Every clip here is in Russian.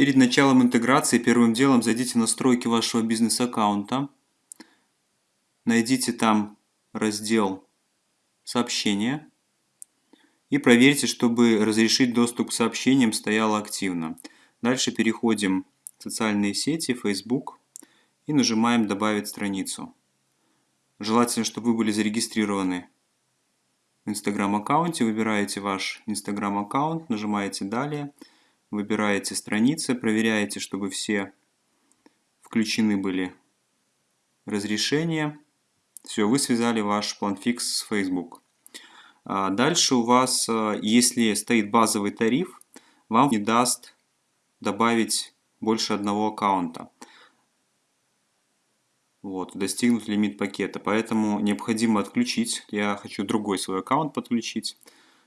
Перед началом интеграции первым делом зайдите в настройки вашего бизнес-аккаунта. Найдите там раздел «Сообщения» и проверьте, чтобы разрешить доступ к сообщениям стояло активно. Дальше переходим в социальные сети, Facebook и нажимаем «Добавить страницу». Желательно, чтобы вы были зарегистрированы в Instagram аккаунте. Выбираете ваш Instagram аккаунт, нажимаете «Далее», выбираете страницы, проверяете, чтобы все включены были разрешения. Все, вы связали ваш планфикс с Facebook. А дальше у вас, а, если стоит базовый тариф, вам не даст добавить больше одного аккаунта. Вот, достигнут лимит пакета, поэтому необходимо отключить. Я хочу другой свой аккаунт подключить.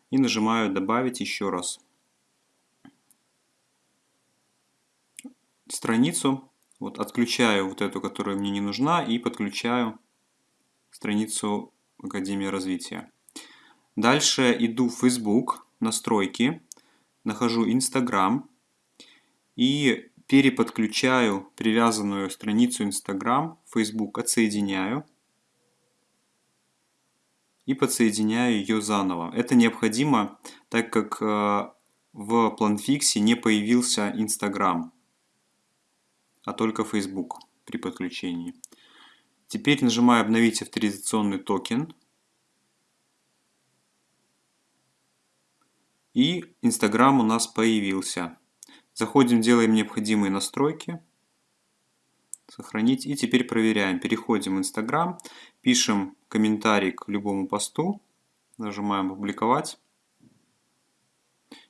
И нажимаю «Добавить еще раз». Страницу, вот отключаю вот эту, которая мне не нужна, и подключаю страницу Академии развития. Дальше иду в Facebook, настройки, нахожу Instagram и переподключаю привязанную страницу Instagram, Facebook отсоединяю и подсоединяю ее заново. Это необходимо, так как э, в PlanFix не появился Instagram, а только Facebook при подключении. Теперь нажимаю «Обновить авторизационный токен». И Instagram у нас появился. Заходим, делаем необходимые настройки. Сохранить. И теперь проверяем. Переходим в Instagram, пишем комментарий к любому посту, нажимаем «Публиковать»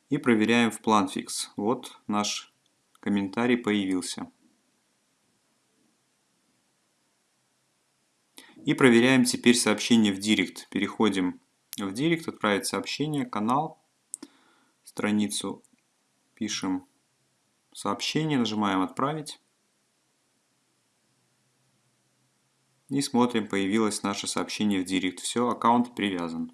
и проверяем в PlanFix. Вот наш комментарий появился. И проверяем теперь сообщение в Директ. Переходим в Директ, отправить сообщение, канал, страницу, пишем сообщение, нажимаем «Отправить». И смотрим, появилось наше сообщение в Директ. Все, аккаунт привязан.